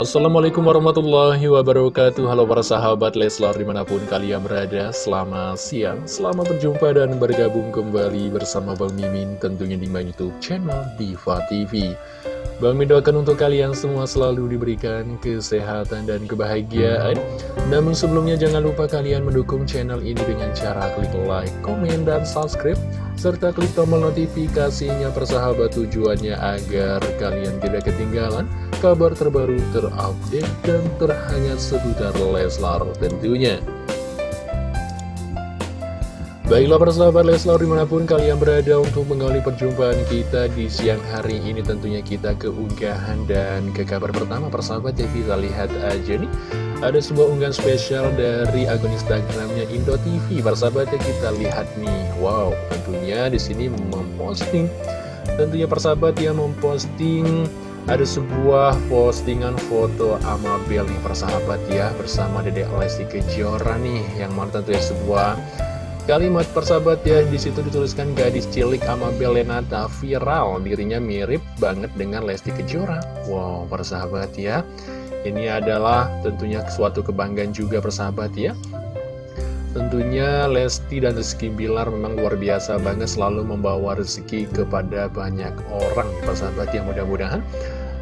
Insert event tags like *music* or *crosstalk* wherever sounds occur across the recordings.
Assalamualaikum warahmatullahi wabarakatuh. Halo para sahabat Leslar di mana pun kalian berada Selamat siang, selamat berjumpa dan bergabung kembali bersama Bang Mimin Tentunya di Youtube channel Diva TV Bang Min doakan untuk kalian semua selalu diberikan kesehatan dan kebahagiaan. Namun sebelumnya jangan lupa kalian mendukung channel ini dengan cara klik like, komen, dan subscribe Serta klik tombol notifikasinya persahabat tujuannya agar kalian tidak ketinggalan kabar terbaru terupdate dan terhangat seputar Leslar tentunya Baiklah persahabat Leslar di mana pun kalian berada untuk mengawali perjumpaan kita di siang hari ini tentunya kita keunggahan dan ke kabar pertama persahabat ya kita lihat aja nih. Ada sebuah unggahan spesial dari akun Instagramnya Indo TV persahabat ya kita lihat nih. Wow tentunya di sini memposting tentunya persahabat ya memposting ada sebuah postingan foto Amabel nih persahabat ya bersama Dede Lesti Kejora nih yang mana tentunya sebuah Kalimat persahabat ya di situ dituliskan gadis cilik Amabel Lenata viral dirinya mirip banget dengan Lesti Kejora. Wow persahabat ya, ini adalah tentunya suatu kebanggaan juga persahabat ya. Tentunya Lesti dan Rizky Bilar memang luar biasa banget selalu membawa rezeki kepada banyak orang persahabat ya mudah-mudahan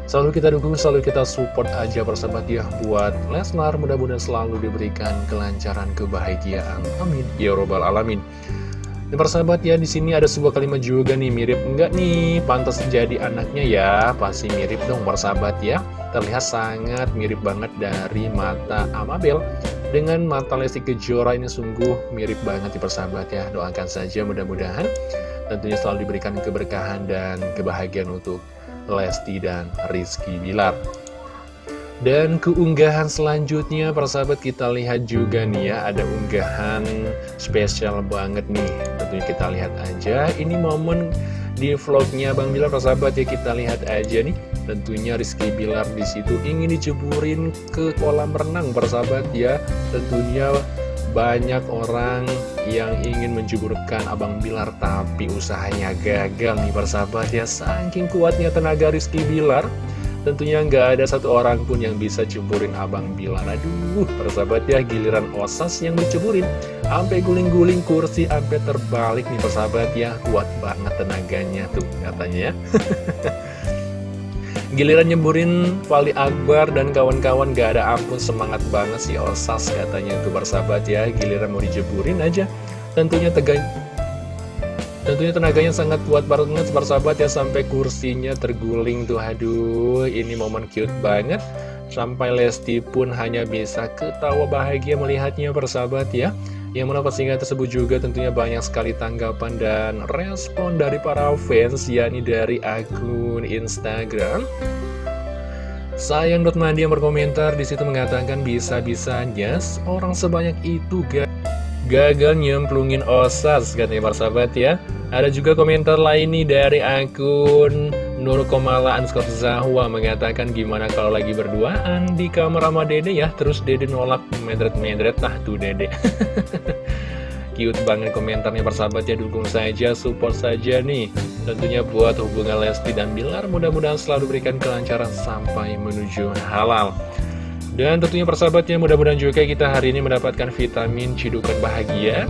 Selalu kita dukung, selalu kita support aja persahabat ya buat Lesnar. Mudah-mudahan selalu diberikan kelancaran, kebahagiaan. Amin. Ya Robbal Alamin. Dan persahabat ya, di sini ada sebuah kalimat juga nih, mirip enggak nih? Pantas jadi anaknya ya, pasti mirip dong persahabat ya. Terlihat sangat mirip banget dari mata Amabel dengan mata Lesti Kejora ini sungguh mirip banget di persahabat ya. Doakan saja mudah-mudahan tentunya selalu diberikan keberkahan dan kebahagiaan untuk Lesti dan Rizky Bilar. Dan keunggahan selanjutnya persahabat kita lihat juga nih ya Ada unggahan spesial banget nih. Tentunya kita lihat aja. Ini momen di vlognya Bang Bilar persahabat ya kita lihat aja nih. Tentunya Rizky Bilar di situ ingin diceburin ke kolam renang persahabat ya. Tentunya banyak orang yang ingin menjeburkan Abang Bilar Tapi usahanya gagal nih persahabat ya. Saking kuatnya tenaga Rizky Bilar Tentunya nggak ada satu orang pun yang bisa ceburin Abang Bilar. Aduh persahabat ya giliran osas yang diceburin. Sampai guling-guling kursi sampai terbalik nih persahabat ya. Kuat banget tenaganya tuh katanya ya *laughs* Giliran nyemburin Fali Akbar dan kawan-kawan gak ada ampun semangat banget si Osas katanya itu bersahabat ya. Giliran mau dijeburin aja. Tentunya tegang Tentunya tenaganya sangat kuat banget bersahabat ya Sampai kursinya terguling tuh. Aduh ini momen cute banget. Sampai Lesti pun hanya bisa ketawa bahagia melihatnya bersahabat ya yang mana postingan tersebut juga tentunya banyak sekali tanggapan dan respon dari para fans, yakni dari akun Instagram. Sayang Mandi yang berkomentar di situ mengatakan bisa-bisanya orang sebanyak itu gak gagal nyemplungin osas katanya para sahabat ya. Ada juga komentar lain nih dari akun Nur Komala Anskor Zahwa mengatakan gimana kalau lagi berduaan di kamar sama dede ya? Terus dede nolak medret-medret Nah tuh dede. *laughs* Cute banget komentarnya persahabat ya. Dukung saja, support saja nih. Tentunya buat hubungan Lesti dan Bilar Mudah-mudahan selalu berikan kelancaran sampai menuju halal. Dan tentunya persahabatnya mudah-mudahan juga kita hari ini mendapatkan vitamin cidukan bahagia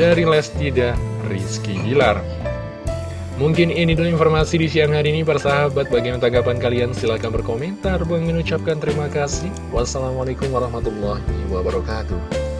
Dari Lesti dan Rizky Bilar Mungkin ini dulu informasi di siang hari ini para sahabat. Bagaimana tanggapan kalian? Silahkan berkomentar. Bang mengucapkan terima kasih. Wassalamualaikum warahmatullahi wabarakatuh